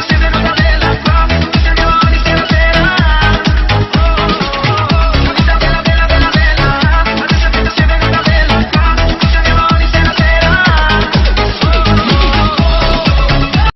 Stop,